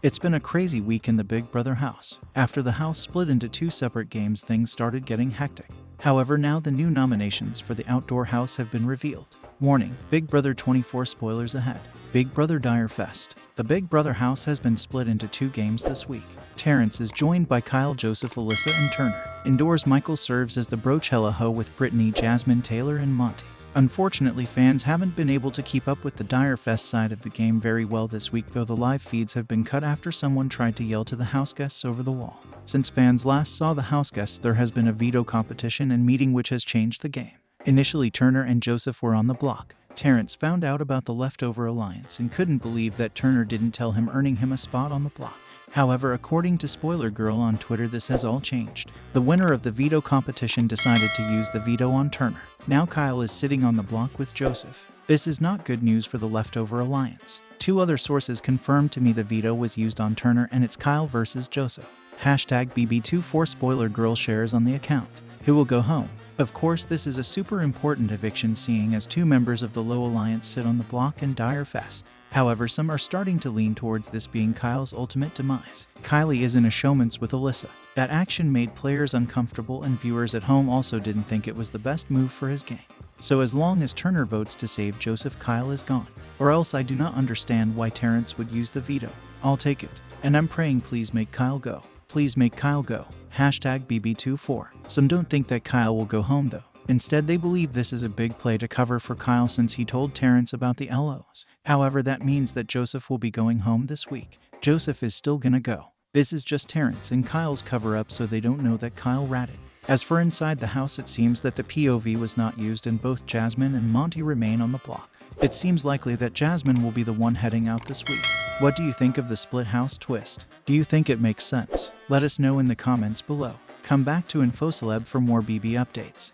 It's been a crazy week in the Big Brother house. After the house split into two separate games, things started getting hectic. However, now the new nominations for the outdoor house have been revealed. Warning Big Brother 24 spoilers ahead. Big Brother Dyre Fest. The Big Brother house has been split into two games this week. Terrance is joined by Kyle, Joseph, Alyssa, and Turner. Indoors, Michael serves as the Brochella Ho with Brittany, Jasmine, Taylor, and Monte. Unfortunately, fans haven't been able to keep up with the Dyre Fest side of the game very well this week, though the live feeds have been cut after someone tried to yell to the house guests over the wall. Since fans last saw the house guests, there has been a veto competition and meeting which has changed the game. Initially, Turner and Joseph were on the block. Terrance found out about the leftover alliance and couldn't believe that Turner didn't tell him, earning him a spot on the block. However, according to Spoiler Girl on Twitter, this has all changed. The winner of the veto competition decided to use the veto on Turner. Now Kyle is sitting on the block with Joseph. This is not good news for the leftover alliance. Two other sources confirmed to me the veto was used on Turner and it's Kyle versus Joseph. Hashtag BB24 Spoiler Girl shares on the account. Who will go home? Of course, this is a super important eviction seeing as two members of the Low Alliance sit on the block in Dyre Fest. However, some are starting to lean towards this being Kyle's ultimate demise. Kylie is in a showmance with Alyssa. That action made players uncomfortable and viewers at home also didn't think it was the best move for his game. So as long as Turner votes to save Joseph, Kyle is gone. Or else I do not understand why Terrance would use the veto. I'll take it. And I'm praying please make Kyle go. Please make Kyle go. Hashtag BB24. Some don't think that Kyle will go home though. Instead, they believe this is a big play to cover for Kyle since he told Terrance about the LOs. However, that means that Joseph will be going home this week. Joseph is still gonna go. This is just Terrance and Kyle's cover up so they don't know that Kyle ratted. As for inside the house, it seems that the POV was not used and both Jasmine and Monte remain on the block. It seems likely that Jasmine will be the one heading out this week. What do you think of the split house twist? Do you think it makes sense? Let us know in the comments below. Come back to InfoCeleb for more BB updates.